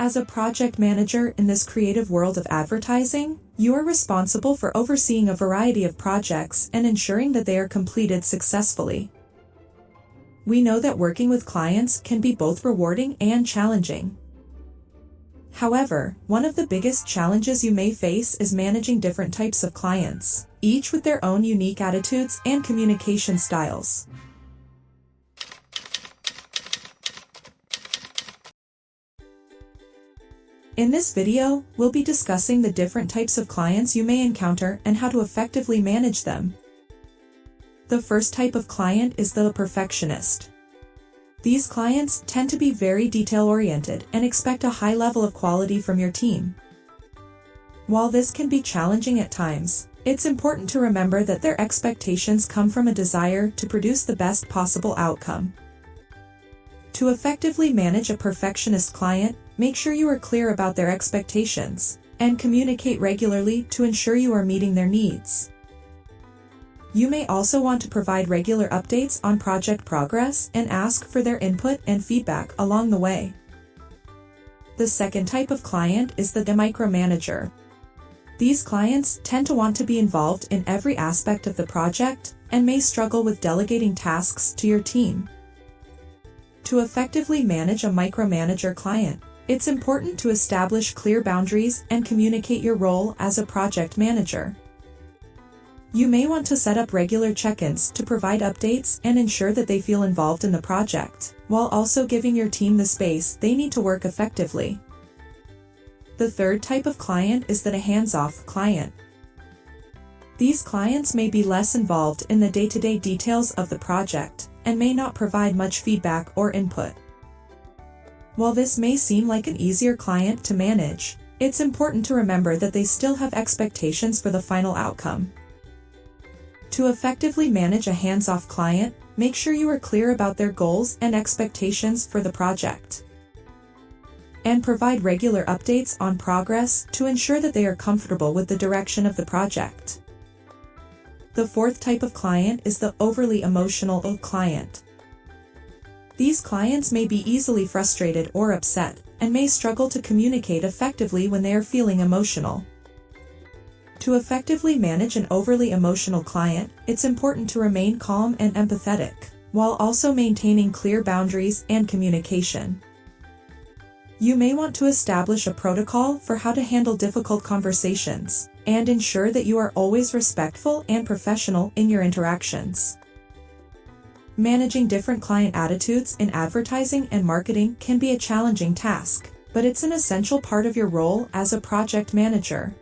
As a project manager in this creative world of advertising, you are responsible for overseeing a variety of projects and ensuring that they are completed successfully. We know that working with clients can be both rewarding and challenging. However, one of the biggest challenges you may face is managing different types of clients, each with their own unique attitudes and communication styles. In this video, we'll be discussing the different types of clients you may encounter and how to effectively manage them. The first type of client is the perfectionist. These clients tend to be very detail-oriented and expect a high level of quality from your team. While this can be challenging at times, it's important to remember that their expectations come from a desire to produce the best possible outcome. To effectively manage a perfectionist client, Make sure you are clear about their expectations, and communicate regularly to ensure you are meeting their needs. You may also want to provide regular updates on project progress and ask for their input and feedback along the way. The second type of client is the micromanager. These clients tend to want to be involved in every aspect of the project and may struggle with delegating tasks to your team. To effectively manage a micromanager client, it's important to establish clear boundaries and communicate your role as a project manager. You may want to set up regular check-ins to provide updates and ensure that they feel involved in the project, while also giving your team the space they need to work effectively. The third type of client is that a hands-off client. These clients may be less involved in the day-to-day -day details of the project and may not provide much feedback or input. While this may seem like an easier client to manage, it's important to remember that they still have expectations for the final outcome. To effectively manage a hands-off client, make sure you are clear about their goals and expectations for the project. And provide regular updates on progress to ensure that they are comfortable with the direction of the project. The fourth type of client is the overly emotional client. These clients may be easily frustrated or upset, and may struggle to communicate effectively when they are feeling emotional. To effectively manage an overly emotional client, it's important to remain calm and empathetic, while also maintaining clear boundaries and communication. You may want to establish a protocol for how to handle difficult conversations, and ensure that you are always respectful and professional in your interactions. Managing different client attitudes in advertising and marketing can be a challenging task, but it's an essential part of your role as a project manager.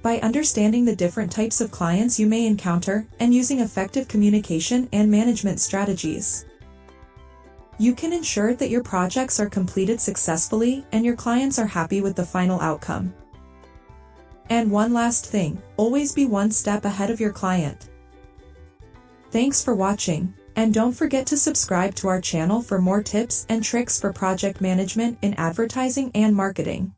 By understanding the different types of clients you may encounter and using effective communication and management strategies, you can ensure that your projects are completed successfully and your clients are happy with the final outcome. And one last thing, always be one step ahead of your client. Thanks for watching, and don't forget to subscribe to our channel for more tips and tricks for project management in advertising and marketing.